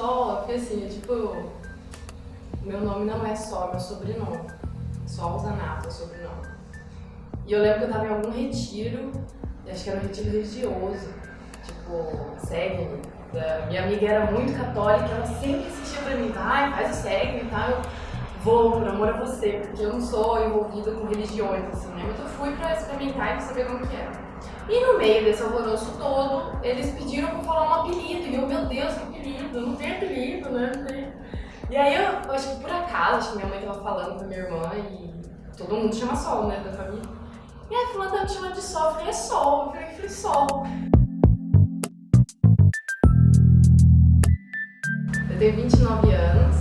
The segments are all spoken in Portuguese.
Sol, porque assim, é tipo, meu nome não é é meu sobrenome. Sol Zanato é sobrenome. E eu lembro que eu tava em algum retiro, acho que era um retiro religioso, tipo, segue-me. Minha amiga era muito católica, ela sempre insistia pra mim, vai, faz o segue e tal. Eu vou, por amor a você, porque eu não sou envolvida com religiões, assim, né? Mas eu fui pra experimentar e pra saber como que era. E no meio desse alvoroço todo, eles pediram pra falar um apelido. E eu, meu Deus, que apelido? Não tem apelido, né? E aí eu, eu acho que por acaso, acho que minha mãe tava falando com a minha irmã e todo mundo chama Sol, né, da família. E aí a fulana tava me chamando de Sol, eu falei, é Sol. Eu falei, Sol. Eu tenho 29 anos,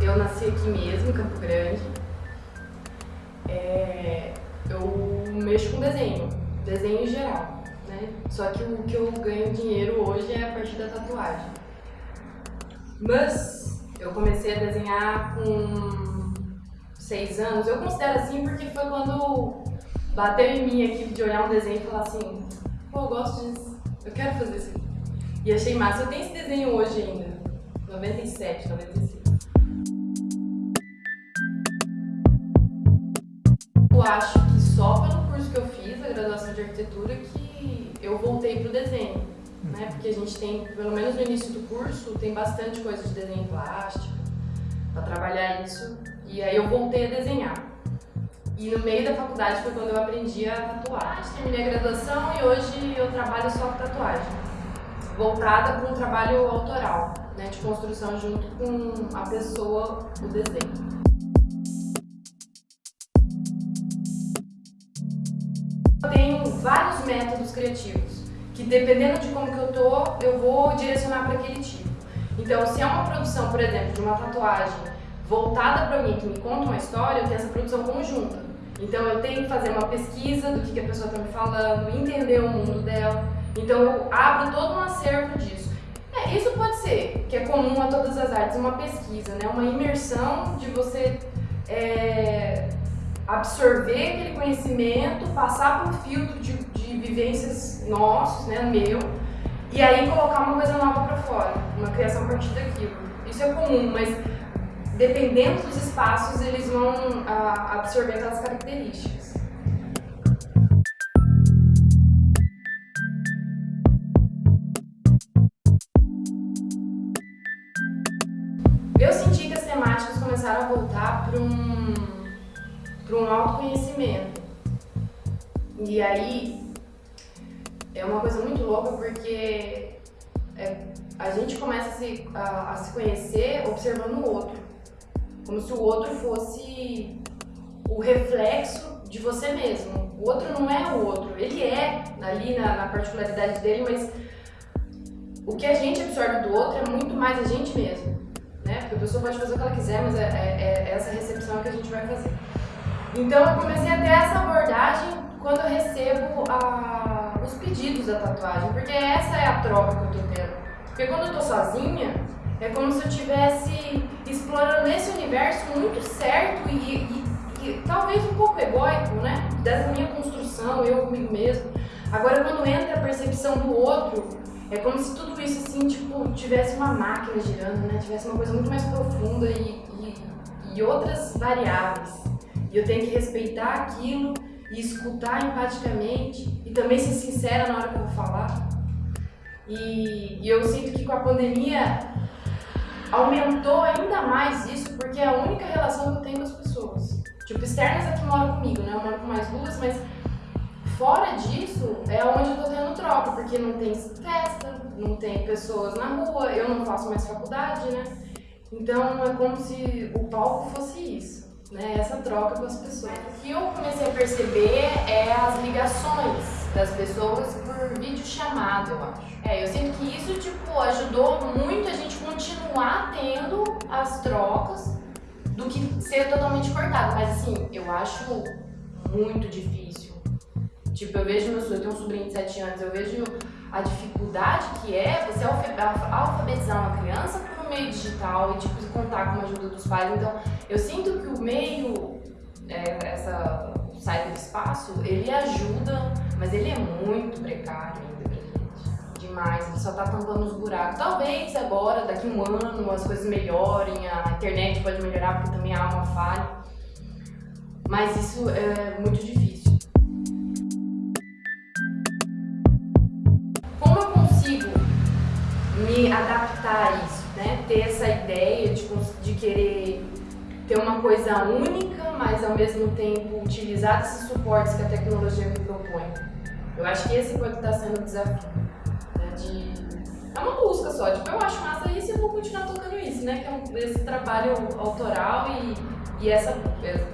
eu nasci aqui mesmo, em Campo Grande. É, eu mexo com desenho, desenho em geral, né? Só que o que eu ganho dinheiro hoje é a partir da tatuagem. Mas eu comecei a desenhar com seis anos. Eu considero assim porque foi quando bateu em mim aqui de olhar um desenho e falar assim, pô, eu gosto disso, eu quero fazer isso. E achei massa. Eu tenho esse desenho hoje ainda, 97, 95. Eu acho que só de arquitetura, que eu voltei pro desenho. Né? Porque a gente tem, pelo menos no início do curso, tem bastante coisa de desenho plástico, para trabalhar isso. E aí eu voltei a desenhar. E no meio da faculdade foi quando eu aprendi a tatuar. Terminei a graduação e hoje eu trabalho só com tatuagem, voltada para um trabalho autoral, né, de construção junto com a pessoa, o desenho. Métodos criativos, que dependendo de como que eu tô, eu vou direcionar para aquele tipo. Então, se é uma produção, por exemplo, de uma tatuagem voltada para alguém que me conta uma história, eu tenho essa produção conjunta. Então eu tenho que fazer uma pesquisa do que, que a pessoa está me falando, entender o mundo dela. Então eu abro todo um acervo disso. É, isso pode ser, que é comum a todas as artes, uma pesquisa, né? uma imersão de você é, absorver aquele conhecimento, passar por um filtro de, de vivências nossos, né, meu, e aí colocar uma coisa nova para fora, uma criação a partir daquilo. Isso é comum, mas dependendo dos espaços, eles vão ah, absorver aquelas características. Eu senti que as temáticas começaram a voltar para um, para um autoconhecimento. E aí, é uma coisa muito louca porque é, a gente começa a se, a, a se conhecer observando o outro como se o outro fosse o reflexo de você mesmo. O outro não é o outro, ele é ali na, na particularidade dele, mas o que a gente absorve do outro é muito mais a gente mesmo. Né? Porque a pessoa pode fazer o que ela quiser, mas é, é, é essa recepção que a gente vai fazer. Então eu comecei a ter essa abordagem quando eu recebo a, os pedidos da tatuagem, porque essa é a troca que eu tô tendo. Porque quando eu tô sozinha, é como se eu estivesse explorando esse universo muito certo e, e, e, talvez um pouco egóico, né? Dessa minha construção, eu comigo mesmo. Agora, quando entra a percepção do outro, é como se tudo isso, assim, tipo, tivesse uma máquina girando, né? Tivesse uma coisa muito mais profunda e, e, e outras variáveis. E eu tenho que respeitar aquilo e escutar empaticamente e também ser sincera na hora que eu vou falar. E, e eu sinto que com a pandemia aumentou ainda mais isso porque é a única relação que eu tenho com as pessoas. Tipo, externas aqui moram comigo, né? Eu moro com mais duas, mas fora disso é onde eu tô tendo troca, porque não tem festa, não tem pessoas na rua, eu não faço mais faculdade, né? Então é como se o palco fosse isso, né? Essa troca com as pessoas. O que eu comecei a perceber é as ligações das pessoas por vídeo chamado, eu acho. É, eu sinto que isso, tipo, ajudou muito a gente continuar tendo as trocas do que ser totalmente cortado. Mas assim, eu acho muito difícil. Tipo, eu vejo meu eu tenho um sobrinho de 7 anos, eu vejo a dificuldade que é você alfabetizar uma criança meio digital e tipo, contar com a ajuda dos pais. Então, eu sinto que o meio, é, essa saída do espaço, ele ajuda, mas ele é muito precário ainda pra gente. demais, ele só tá tampando os buracos. Talvez agora, daqui um ano, as coisas melhorem, a internet pode melhorar porque também há uma falha. Mas isso é muito difícil. Me adaptar a isso, né? Ter essa ideia de, de querer ter uma coisa única, mas ao mesmo tempo utilizar esses suportes que a tecnologia me propõe. Eu acho que esse pode estar sendo o desafio. Né, de... É uma busca só, tipo, eu acho massa isso e eu vou continuar tocando isso, né? Que é um, esse trabalho autoral e, e essa, essa.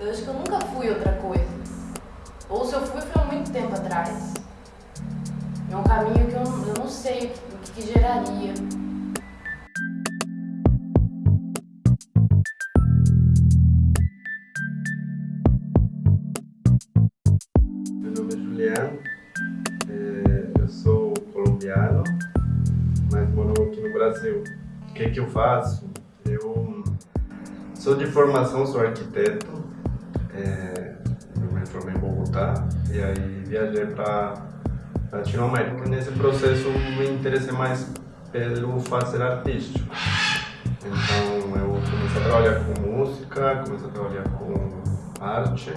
Eu acho que eu nunca fui outra coisa. Ou se eu fui, foi há muito tempo atrás. É um caminho que eu, eu não sei o que, que geraria. Juliano, é, eu sou colombiano, mas moro aqui no Brasil. O que, que eu faço? Eu sou de formação, sou arquiteto, é, eu me formei em Bogotá e aí viajei para Latinoamérica. Nesse processo me interessei mais pelo fazer artístico. Então eu comecei a trabalhar com música, comecei a trabalhar com arte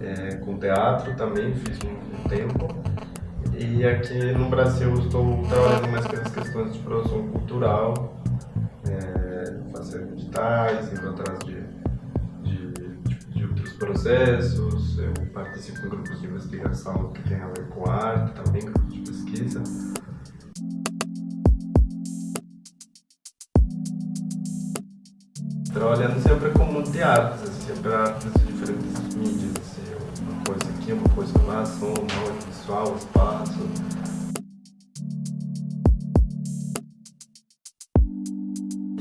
é, com teatro também, fiz um, um, tempo. E aqui no Brasil estou trabalhando mais com as questões de produção cultural, é, fazendo editais, indo atrás de, processos. Eu participo em grupos de investigação que tem a ver com arte, também grupos de pesquisa. Trabalhando sempre com multi-artes, assim, sempre artes de diferentes mídias coisa aqui, uma coisa lá, som, áudio, visual, espaço.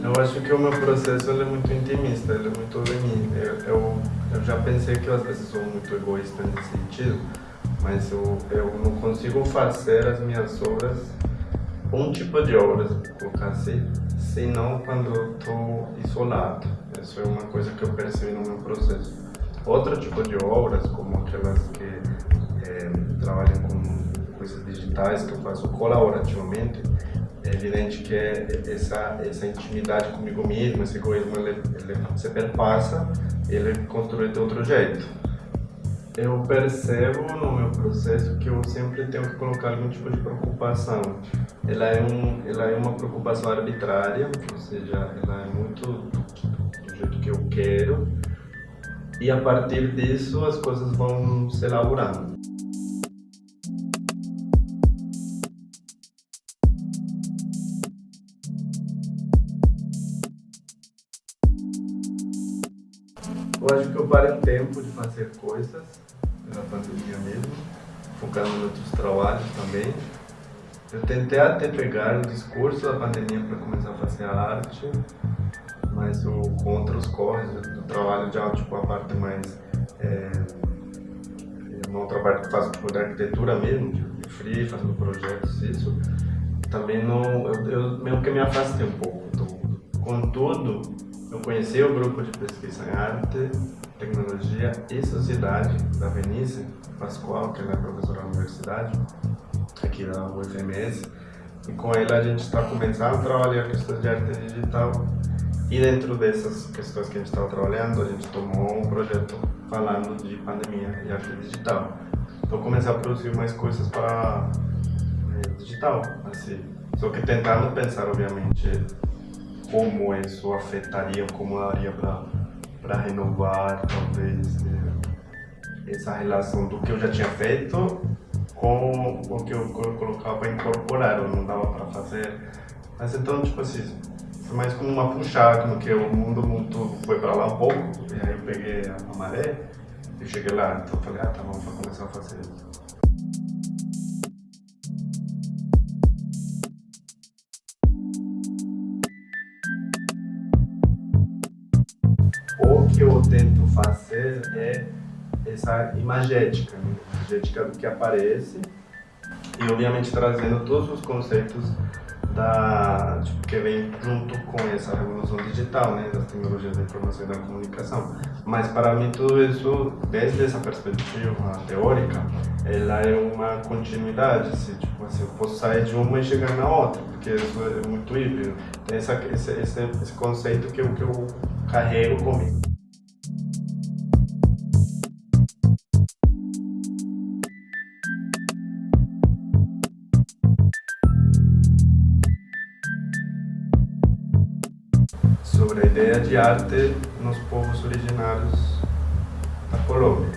Eu acho que o meu processo é muito intimista, ele é muito de mim. Eu, eu, eu, já pensei que eu às vezes sou muito egoísta nesse sentido, mas eu, eu não consigo fazer as minhas obras, um tipo de obras, colocar assim, senão quando estou isolado. Isso é uma coisa que eu percebi no meu processo. Outro tipo de obras, como aquelas que é, trabalham com coisas digitais, que eu faço colaborativamente, é evidente que é essa, essa intimidade comigo mesmo, esse egoísmo, ele, ele se perpassa, ele construído de outro jeito. Eu percebo no meu processo que eu sempre tenho que colocar algum tipo de preocupação. Ela é, um, ela é uma preocupação arbitrária, ou seja, ela é muito do jeito que eu quero, e a partir disso as coisas vão se elaborando. Eu acho que eu parei um tempo de fazer coisas, na pandemia mesmo, focando em outros trabalhos também. Eu tentei até pegar o discurso da pandemia para começar a fazer arte, mas o contra os corres do trabalho já tipo a parte mais é, outra parte que faço tipo de arquitetura mesmo de free fazendo projetos isso também não eu, eu mesmo que me afastei um pouco do contudo eu conheci o grupo de pesquisa em arte tecnologia e sociedade da Venice Pascoal que ela é professora da universidade aqui da UFMS e com ele a gente está começando a trabalhar questões de arte digital e dentro dessas questões que a gente estava trabalhando, a gente tomou um projeto falando de pandemia e arte digital. Então comecei a produzir mais coisas para é, digital, assim. Só que tentando pensar, obviamente, como isso afetaria, como daria para renovar, talvez, é, essa relação do que eu já tinha feito com o que eu colocava para incorporar, ou não dava para fazer. Mas então, tipo assim, foi mais como uma puxada, como que o mundo muito foi para lá um pouco, e aí eu peguei a maré e cheguei lá. Então eu falei, ah tá, vamos começar a fazer isso. É essa imagética, né? imagética do que aparece e obviamente trazendo todos os conceitos da, tipo, que vem junto com essa revolução digital, né, das tecnologias da informação e da comunicação. Mas para mim tudo isso, desde essa perspectiva teórica, ela é uma continuidade, assim, tipo assim, eu posso sair de uma e chegar na outra, porque isso é muito híbrido. Tem essa, esse, esse, esse conceito que que eu carrego comigo. Ideia de arte nos povos originários da Colômbia.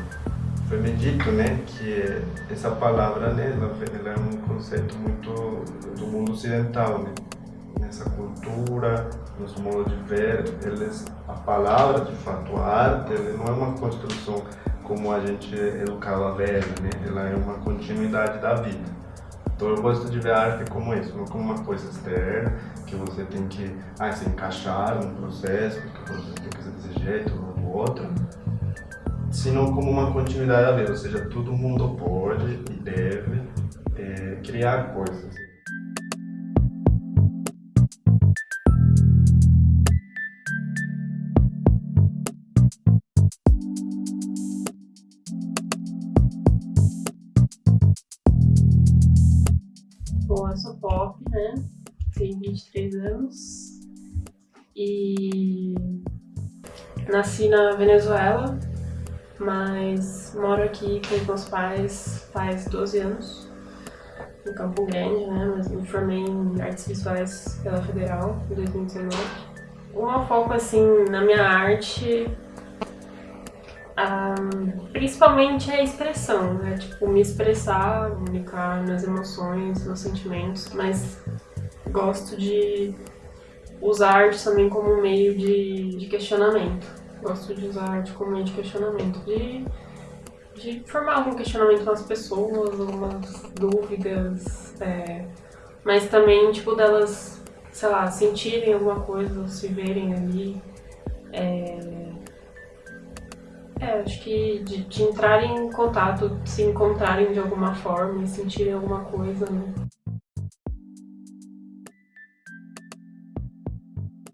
Foi me dito né, que essa palavra né, ela é um conceito muito do mundo ocidental. Né? Nessa cultura, nos modos de ver, eles, a palavra, de fato, a arte, não é uma construção como a gente educava a velha, né? ela é uma continuidade da vida. Então eu gosto de ver a arte como isso, não como uma coisa externa, que você tem que ah, se encaixar num processo, que você tem que ser desse jeito ou do outro, sino como uma continuidade da vida, ou seja, todo mundo pode e deve é, criar coisas. Nasci na Venezuela, mas moro aqui com meus pais faz 12 anos, em Campo Grande, né? Mas me formei em artes visuais pela Federal em 2019. O meu foco, assim, na minha arte principalmente é a expressão, né? Tipo, me expressar, comunicar minhas emoções, meus sentimentos, mas gosto de usar arte também como um meio de, de questionamento. Gosto de usar arte como meio de questionamento, de, de formar algum questionamento nas pessoas, algumas dúvidas, é, mas também, tipo, delas, sei lá, sentirem alguma coisa, se verem ali. É, é, acho que de, de entrarem em contato, se encontrarem de alguma forma e sentirem alguma coisa, né?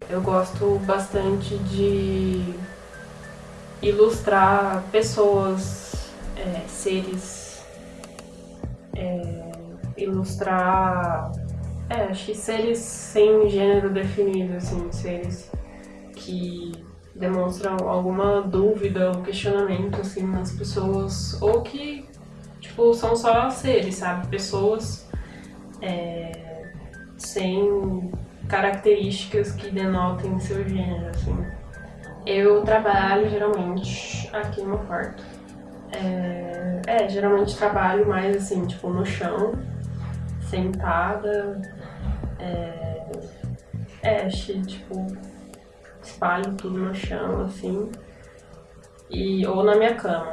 Eu gosto bastante de ilustrar pessoas, é, seres, é, ilustrar, é, acho que seres sem gênero definido, assim, seres que demonstram alguma dúvida ou questionamento, assim, nas pessoas, ou que, tipo, são só seres, sabe? Pessoas é, sem características que denotem seu gênero, assim. Eu trabalho geralmente aqui no quarto. É, é, geralmente trabalho mais assim, tipo, no chão, sentada. É, é tipo, espalho tudo no chão, assim. E, ou na minha cama.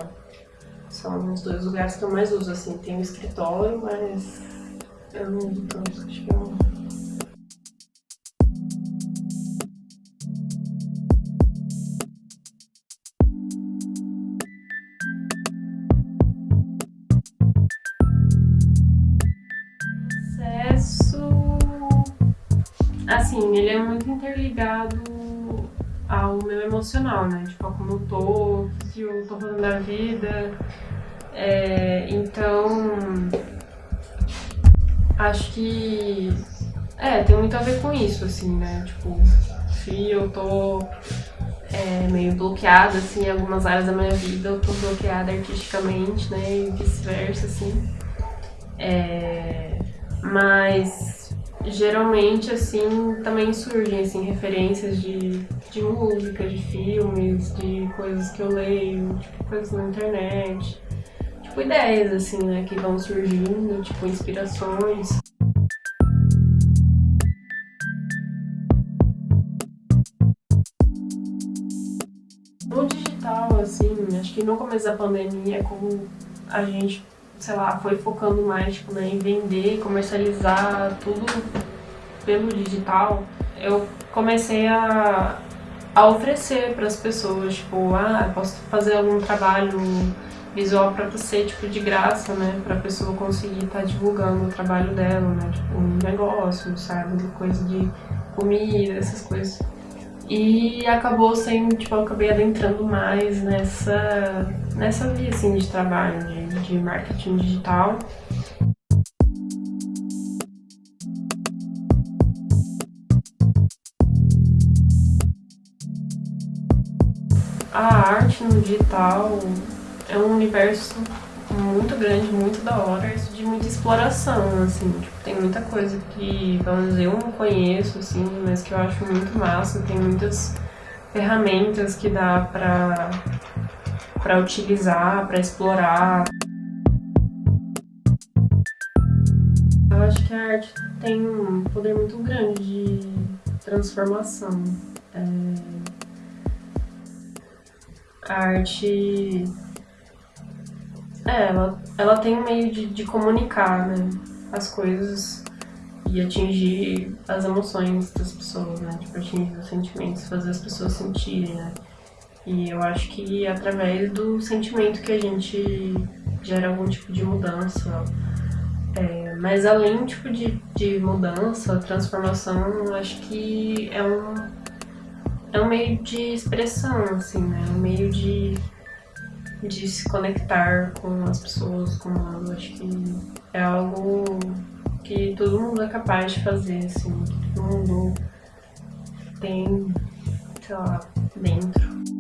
São os dois lugares que eu mais uso, assim. Tem o escritório, mas eu não uso tanto, acho que eu assim, ele é muito interligado ao meu emocional, né? Tipo, como eu tô, o que eu tô fazendo da vida. É, então, acho que, é, tem muito a ver com isso, assim, né? Tipo, se eu tô é, meio bloqueada, assim, em algumas áreas da minha vida, eu tô bloqueada artisticamente, né? E vice-versa, assim. É, mas geralmente, assim, também surgem, assim, referências de, de música, de filmes, de coisas que eu leio, tipo, coisas na internet. Tipo, ideias, assim, né, que vão surgindo, tipo, inspirações. No digital, assim, acho que no começo da pandemia, como a gente sei lá, foi focando mais tipo, né, em vender comercializar tudo pelo digital, eu comecei a, a oferecer para as pessoas, tipo, ah, posso fazer algum trabalho visual para você, tipo, de graça, né, para a pessoa conseguir estar tá divulgando o trabalho dela, né, tipo, um negócio, sabe, coisa de comida, essas coisas. E acabou sendo, tipo, eu acabei adentrando mais nessa, nessa via, assim, de trabalho, de, de marketing digital. A arte no digital é um universo muito grande, muito da hora, isso de muita exploração, assim, tipo, tem muita coisa que, vamos dizer, eu não conheço, assim, mas que eu acho muito massa, tem muitas ferramentas que dá pra, pra utilizar, pra explorar. Eu acho que a arte tem um poder muito grande de transformação. É... A arte é, ela, ela tem um meio de, de comunicar, né? As coisas e atingir as emoções das pessoas, né? Tipo, atingir os sentimentos, fazer as pessoas sentirem, né? E eu acho que através do sentimento que a gente gera algum tipo de mudança. É, mas além tipo, de, de mudança, transformação, eu acho que é um, é um meio de expressão, assim, né? Um meio de de se conectar com as pessoas, com eu acho que é algo que todo mundo é capaz de fazer, assim, que todo mundo tem, sei lá, dentro.